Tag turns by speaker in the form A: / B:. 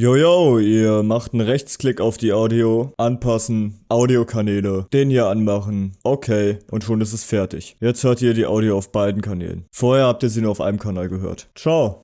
A: Jojo, ihr macht einen Rechtsklick auf die Audio, anpassen, Audiokanäle, den hier anmachen, okay, und schon ist es fertig. Jetzt hört ihr die Audio auf beiden Kanälen. Vorher habt ihr sie nur auf einem Kanal gehört. Ciao.